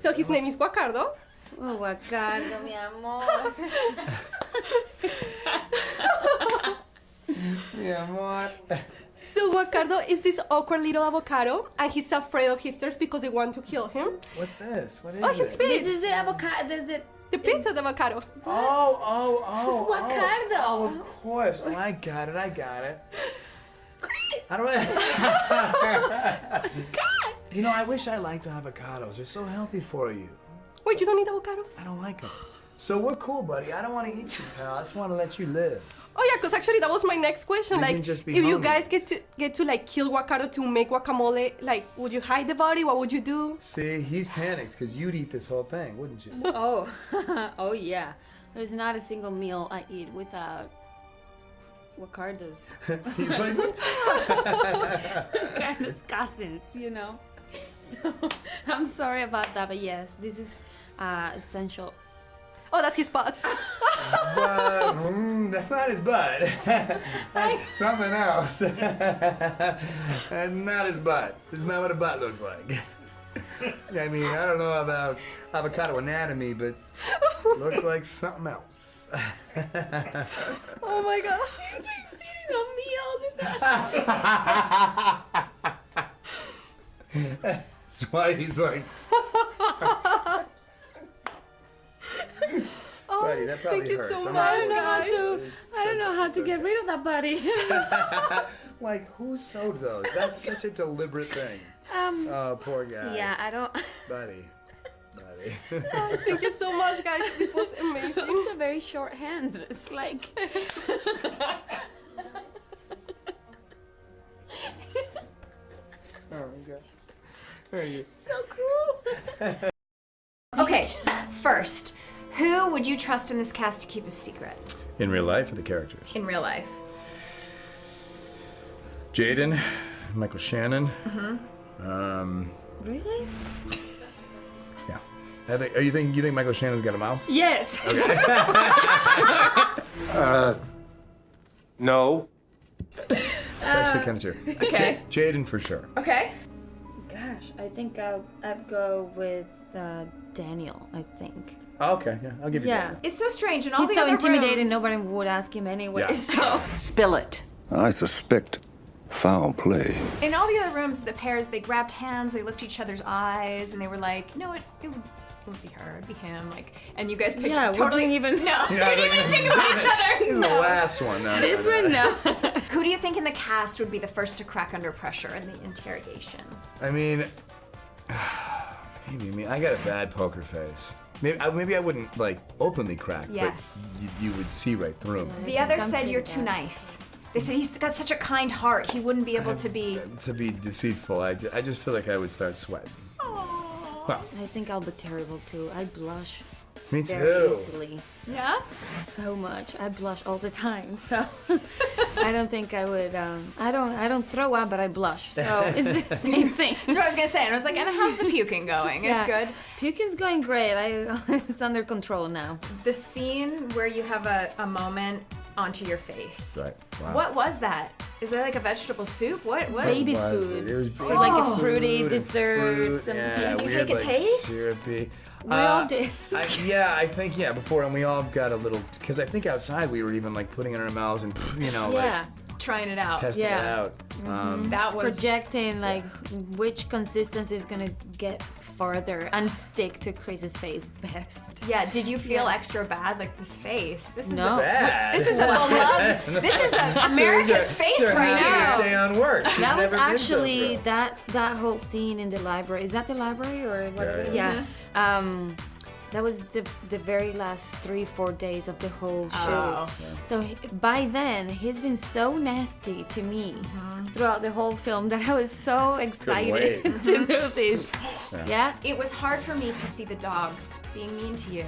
So his name is Guacardo. Oh, Guacardo, mi amor. Mi amor. So Guacardo is this awkward little avocado, and he's afraid of his sisters because they want to kill him. What's this? What is Oh, his it? face! This is the avocado. The, the, the pizza de avocado. Oh, oh, oh. It's oh. Guacardo. Oh, of course. Oh, I got it. I got it. Chris! How do I? God! you know, I wish I liked to avocados. They're so healthy for you. Wait, you don't eat avocados? I don't like them. So we're cool, buddy. I don't want to eat you, pal. I just want to let you live. Oh yeah, because actually that was my next question. We like, can just be if you guys get to get to like kill Guacardo to make guacamole, like, would you hide the body? What would you do? See, he's panicked because you'd eat this whole thing, wouldn't you? Oh, oh yeah. There's not a single meal I eat without Guacardo's. he's like, Guacardo's cousins, you know? So, I'm sorry about that, but yes, this is uh, essential. Oh, that's his butt. but, mm, that's not his butt. that's something else. that's not his butt. It's not what a butt looks like. I mean, I don't know about avocado anatomy, but looks like something else. oh my god. He's been sitting on me all the time. That's why he's like, Oh, buddy, that probably thank you hurts. so I'm much, not- guys. I don't know how to get rid of that buddy. like, who sewed those? That's such a deliberate thing. um, Oh, poor guy. yeah, I don't. Buddy. Buddy. Thank you so much, guys. This was amazing. Also, very short hands. It's like. There you so cruel. Okay, first, who would you trust in this cast to keep a secret In real life or the characters? in real life? Jaeden, Michael Shannon. Mm-hmm. Um, Really? yeah. I think, are you think you think Michael Shannon's got a mouth? Yes. Okay. Uh, no. It's actually kind of true. Uh, okay. Jaeden for sure. Okay. Gosh, I think I'll I'd go with uh, Daniel. I think. Oh, okay, yeah, I'll give you Yeah. that. It's so strange, and all He's the so other intimidating. rooms- Nobody would ask him anyway. Yeah. So. Spill it. I suspect foul play. In all the other rooms, the pairs they grabbed hands, they looked each other's eyes, and they were like, "No, it, it, it would be her, it'd be him." Like, and you guys picked Yeah, we totally didn't even- no, yeah, didn't like- even think about each other. This is the last one. No, This no, no. one, no. Who do you think in the cast would be the first to crack under pressure in the interrogation? I mean, maybe me. I got a bad poker face. Maybe I, maybe I wouldn't like openly crack, Yeah. but you, you would see right through me. The other said you're too nice. They said he's got such a kind heart, he wouldn't be able to be. To be deceitful, I, ju- I just feel like I would start sweating. Well, I think I'll be terrible too. I blush me very too. easily. Yeah? So much. I blush all the time. So I don't think I would. Um, I don't. I don't throw up, but I blush. So it's the same thing. That's what I was gonna say. And I was like, and how's the puking going? It's good. Puking's going great. I it's under control now. The scene where you have a, a moment onto your face. Right. Wow. What was that? Is that like a vegetable soup? What? What? baby's was food. it? It was Or like a fruity food and fruit, and yeah, Did you weird, take a like, taste? Syrupy. We all uh, did. I, yeah, I think yeah. Before and we all got a little because I think outside we were even like putting it in our mouths and you know yeah. Trying it out. like testing it Yeah. out. Um, That was Projecting like which consistency is gonna get farther and stick to Chris's face best. Yeah. Did you feel Yeah. extra bad? Like this face. This is No. a bad. this is a beloved. This is a America's face Sure, right how can you now. Stay on work. She's That was never been so actually thrilled. that's that whole scene in the library. Is that the library or what? Yeah, Yeah. yeah. Um, that was the the very last three four days of the whole shoot. Oh. So he- by then he's been so nasty to me Mm-hmm. throughout the whole film that I was so excited to do this. Yeah. It was hard for me to see the dogs being mean to you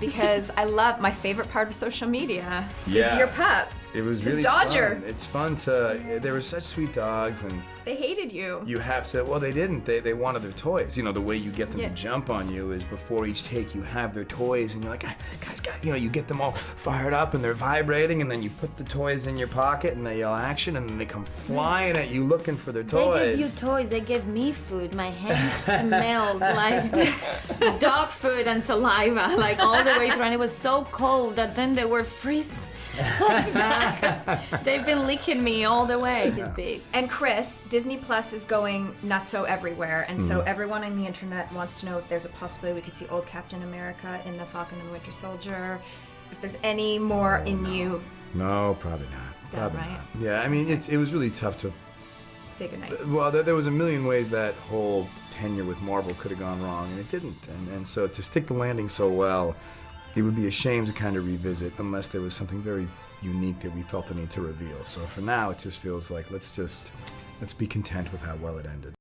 because I love my favorite part of social media is your pup. It was His really Dodger. fun. It's fun to. They were such sweet dogs, and They hated you. you have to. Well, they didn't. They they wanted their toys. You know, the way you get them Yeah. to jump on you is before each take, you have their toys, and you're like, "Ah, guys, guys, you know, you get them all fired up and they're vibrating, and then you put the toys in your pocket, and they yell action, and then they come flying at you looking for their toys. They give you toys. They give me food. My hands smelled like dog food and saliva, like all the way through. And it was so cold that then they were freeze. Like that, 'cause They've been licking me all the way. He's big. And Chris, Disney Plus is going nuts nutso everywhere, and so Mm-hmm. everyone on the internet wants to know if there's a possibility we could see old Captain America in the Falcon and the Winter Soldier. If there's any more in you, no, probably not. Done, Probably right? not. Yeah, I mean, it's, it was really tough to say goodnight. Well, there, there was a million ways that whole tenure with Marvel could have gone wrong, and it didn't. And, and so to stick the landing so well, it would be a shame to kind of revisit unless there was something very unique that we felt the need to reveal. So for now, it just feels like let's just let's be content with how well it ended.